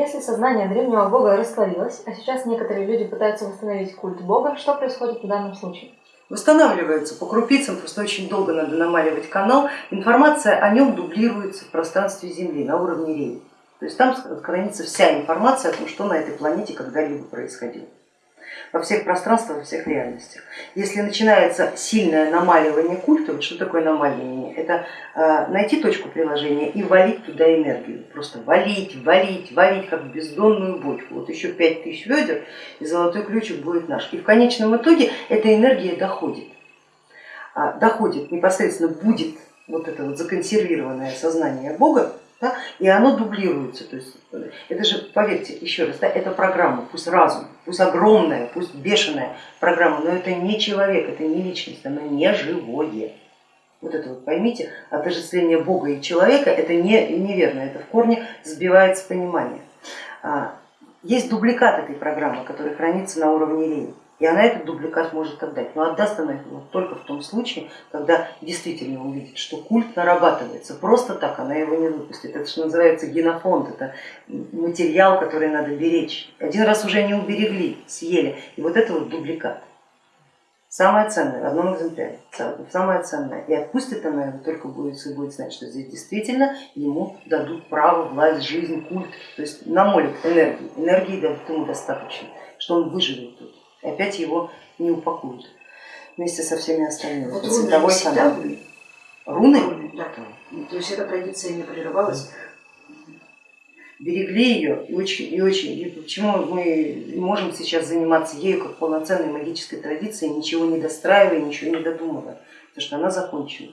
если сознание древнего бога растворилось, а сейчас некоторые люди пытаются восстановить культ бога, что происходит в данном случае? Восстанавливается по крупицам, просто очень долго надо намаливать канал, информация о нем дублируется в пространстве Земли на уровне рей. То есть там хранится вся информация о том, что на этой планете когда-либо происходило во всех пространствах, во всех реальностях. Если начинается сильное намаливание культа, вот что такое намаливание? Это э, найти точку приложения и валить туда энергию, просто валить, валить, валить, как бездонную бочку. Вот еще пять тысяч ведер и золотой ключик будет наш. И в конечном итоге эта энергия доходит, а, доходит непосредственно, будет вот это вот законсервированное сознание Бога да, и оно дублируется. То есть это же, поверьте, еще раз, да, это программа, пусть разум, пусть огромная, пусть бешеная программа, но это не человек, это не личность, оно не живое. Вот это вот поймите, отождествление Бога и человека это не, неверно, это в корне сбивается понимание. А, есть дубликат этой программы, который хранится на уровне линии и она этот дубликат может отдать. Но отдаст она его только в том случае, когда действительно увидит, что культ нарабатывается. Просто так она его не выпустит. Это что называется генофонд, это материал, который надо беречь. Один раз уже не уберегли, съели. И вот это вот дубликат. Самое ценное в одном экземпляре, самое ценное. И отпустит она его только будет, будет знать, что здесь действительно ему дадут право, власть, жизнь, культ. То есть намолят энергии, энергии дадут ему достаточно, что он выживет тут и опять его не упакуют вместе со всеми остальными. Вот руны цветовой канал. Были? Руны? руны? Да. То есть эта традиция не прерывалась? Берегли ее и очень, и очень. И почему мы можем сейчас заниматься ею как полноценной магической традицией, ничего не достраивая, ничего не додумывая, потому что она закончена.